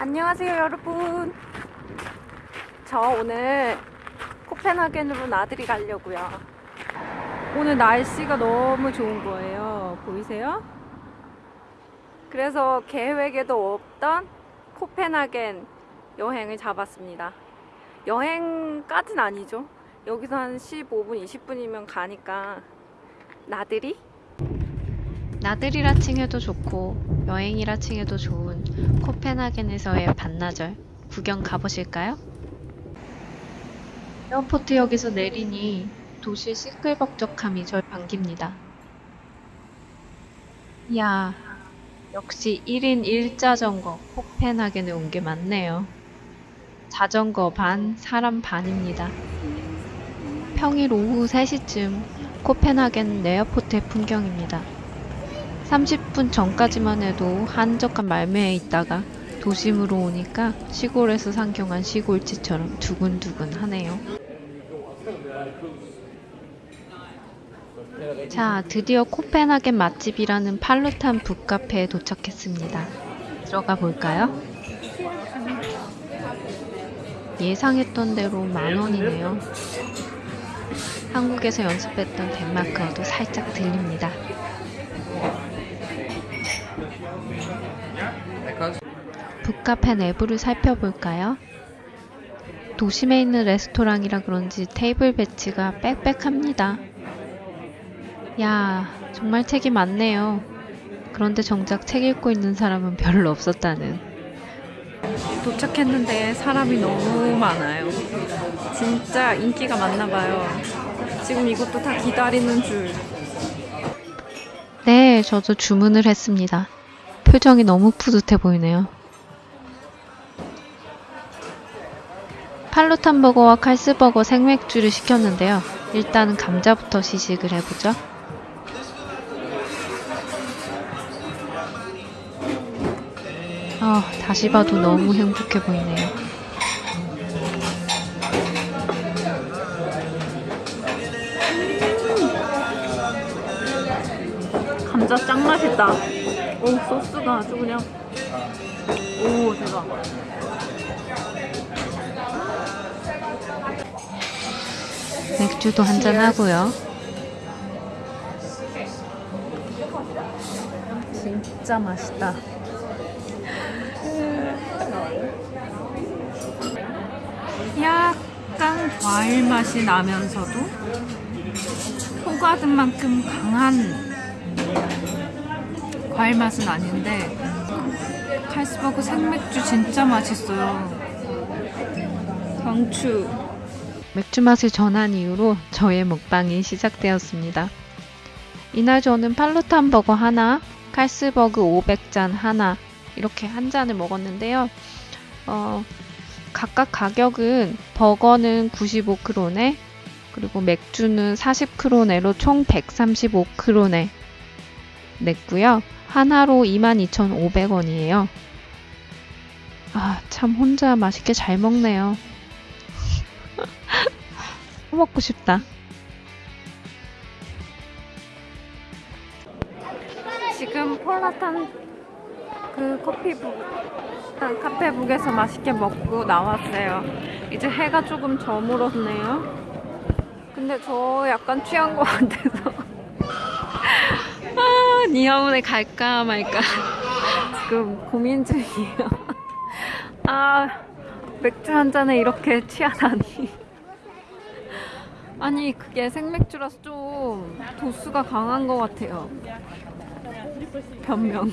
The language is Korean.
안녕하세요 여러분 저 오늘 코펜하겐으로 나들이 가려고요 오늘 날씨가 너무 좋은 거예요 보이세요? 그래서 계획에도 없던 코펜하겐 여행을 잡았습니다 여행까진 아니죠 여기서 한 15분 20분이면 가니까 나들이? 나들이라 칭해도 좋고 여행이라 칭해도 좋은 코펜하겐에서의 반나절 구경 가보실까요? 에어포트역에서 내리니 도시의 시끌벅적함이 절 반깁니다. 이야, 역시 1인 1자전거 코펜하겐에 온 게 맞네요. 자전거 반, 사람 반입니다. 평일 오후 3시쯤 코펜하겐 에어포트의 풍경입니다. 30분 전까지만 해도 한적한 말매에 있다가 도심으로 오니까 시골에서 상경한 시골집처럼 두근두근 하네요. 자, 드디어 코펜하겐 맛집이라는 팔루탄 북카페에 도착했습니다. 들어가 볼까요? 예상했던 대로 만원이네요. 한국에서 연습했던 덴마크어도 살짝 들립니다. 북카페 내부를 살펴볼까요? 도심에 있는 레스토랑이라 그런지 테이블 배치가 빽빽합니다. 야, 정말 책이 많네요. 그런데 정작 책 읽고 있는 사람은 별로 없었다는. 도착했는데 사람이 너무 많아요. 진짜 인기가 많나 봐요. 지금 이것도 다 기다리는 줄. 네, 저도 주문을 했습니다. 표정이 너무 뿌듯해 보이네요. 팔루탄 버거와 칼스 버거 생맥주를 시켰는데요. 일단 감자부터 시식을 해보죠. 아, 다시 봐도 너무 행복해 보이네요. 감자 짱 맛있다. 오 소스가 아주 그냥 오 대박. 맥주도 한잔 하고요. 진짜 맛있다. 약간 과일 맛이 나면서도 호가든 만큼 강한 과일 맛은 아닌데 칼스버그 생맥주 진짜 맛있어요. 강추. 맥주 맛을 전한 이후로 저의 먹방이 시작되었습니다. 이날 저는 팔루탄 버거 하나, 칼스버그 500잔 하나 이렇게 한 잔을 먹었는데요. 어, 각각 가격은 버거는 95크로네, 그리고 맥주는 40크로네로 총 135크로네 냈고요. 하나로 22,500원이에요. 아, 참 혼자 맛있게 잘 먹네요. 또 먹고 싶다. 지금 폴라탄 그 커피북 아, 카페북에서 맛있게 먹고 나왔어요. 이제 해가 조금 저물었네요. 근데 저 약간 취한 것 같아서 아, 니아운에 갈까 말까 지금 고민 중이에요. 아 맥주 한 잔에 이렇게 취하다니. 아니 그게 생맥주라서 좀 도수가 강한 것 같아요. 변명.